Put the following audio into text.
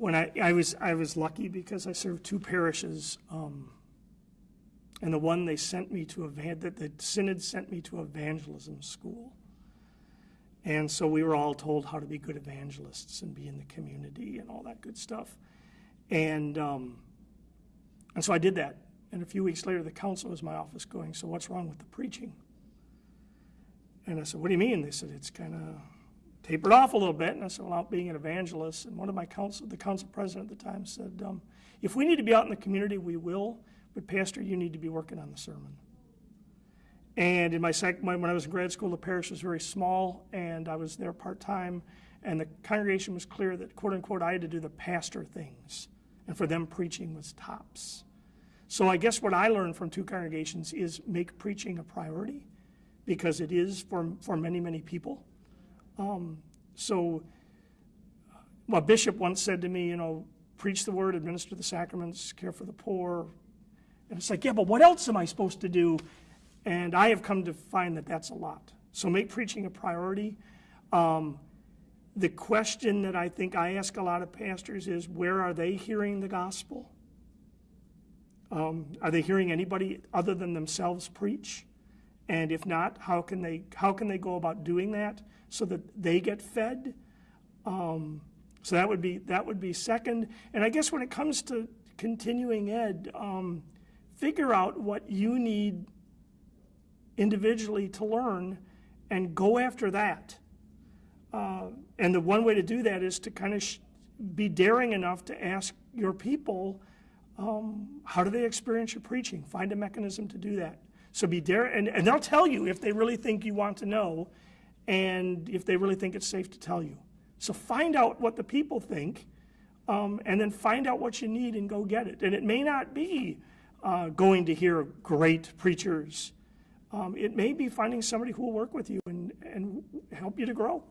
when I, I was, I was lucky because I served two parishes. Um, and the one they sent me to, that the synod sent me to evangelism school. And so we were all told how to be good evangelists and be in the community and all that good stuff. And, um, and so I did that. And a few weeks later, the council was my office going, So what's wrong with the preaching? And I said, What do you mean? They said, It's kind of tapered off a little bit. And I said, Well, out being an evangelist. And one of my council, the council president at the time said, um, If we need to be out in the community, we will. But, Pastor, you need to be working on the sermon. And in my sec- when I was in grad school, the parish was very small, and I was there part time. And the congregation was clear that, quote unquote, I had to do the pastor things, and for them, preaching was tops. So I guess what I learned from two congregations is make preaching a priority, because it is for for many many people. Um, so, well, a bishop once said to me, you know, preach the word, administer the sacraments, care for the poor. And it's like, yeah, but what else am I supposed to do? And I have come to find that that's a lot. So make preaching a priority. Um, the question that I think I ask a lot of pastors is where are they hearing the gospel? Um, are they hearing anybody other than themselves preach? And if not, how can they how can they go about doing that so that they get fed? Um, so that would be that would be second. And I guess when it comes to continuing ed, um, figure out what you need individually to learn and go after that. Uh, and the one way to do that is to kind of be daring enough to ask your people, um, how do they experience your preaching? Find a mechanism to do that. So be daring, and, and they'll tell you if they really think you want to know and if they really think it's safe to tell you. So find out what the people think um, and then find out what you need and go get it. And it may not be uh, going to hear great preachers. Um, it may be finding somebody who will work with you and, and help you to grow.